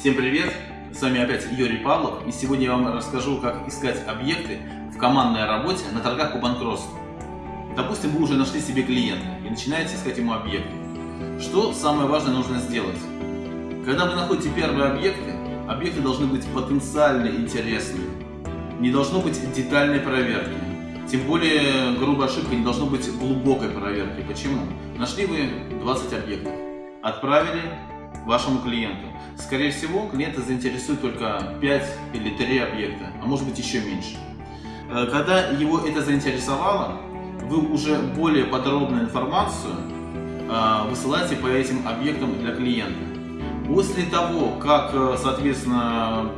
Всем привет! С вами опять Юрий Павлов и сегодня я вам расскажу, как искать объекты в командной работе на торгах по банкротству. Допустим, вы уже нашли себе клиента и начинаете искать ему объекты. Что самое важное нужно сделать? Когда вы находите первые объекты, объекты должны быть потенциально интересными. Не должно быть детальной проверки. Тем более, грубая ошибка, не должно быть глубокой проверки. Почему? Нашли вы 20 объектов, отправили вашему клиенту. Скорее всего, клиента заинтересует только 5 или 3 объекта, а может быть еще меньше. Э, когда его это заинтересовало, вы уже более подробную информацию э, высылаете по этим объектам для клиента. После того, как, э, соответственно,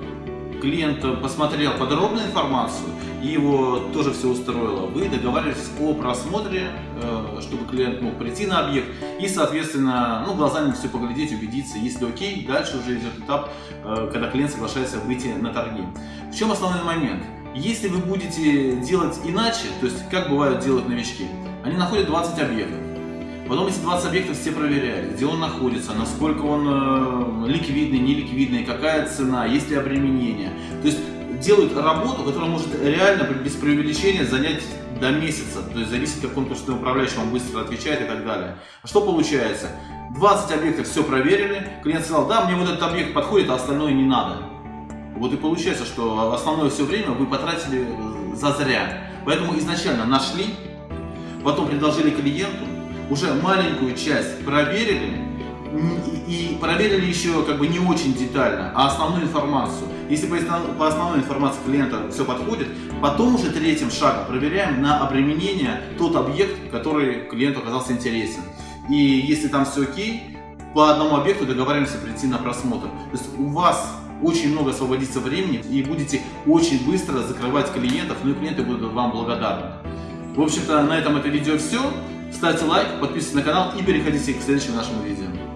клиент посмотрел подробную информацию и его тоже все устроило, вы договариваетесь о просмотре, э, чтобы клиент мог прийти на объект и, соответственно, ну, глазами все поглядеть, убедиться, если окей, дальше уже идет этап, э, когда клиент соглашается выйти на торги. В чем основной момент? Если вы будете делать иначе, то есть как бывают делать новички, они находят 20 объектов, Потом эти 20 объектов все проверяют, где он находится, насколько он э, ликвидный, неликвидный, какая цена, есть ли обременение. То есть делают работу, которая может реально без преувеличения занять до месяца. То есть зависит, как конкурсный управляющий вам быстро отвечает и так далее. Что получается? 20 объектов все проверили, клиент сказал, да, мне вот этот объект подходит, а остальное не надо. Вот и получается, что основное все время вы потратили э, зазря. Поэтому изначально нашли, потом предложили клиенту, уже маленькую часть проверили, и проверили еще как бы не очень детально, а основную информацию. Если по основной информации клиента все подходит, потом уже третьим шагом проверяем на обременение тот объект, который клиенту оказался интересен. И если там все окей, по одному объекту договариваемся прийти на просмотр. То есть у вас очень много освободится времени и будете очень быстро закрывать клиентов, ну и клиенты будут вам благодарны. В общем-то, на этом это видео все. Ставьте лайк, подписывайтесь на канал и переходите к следующему нашему видео.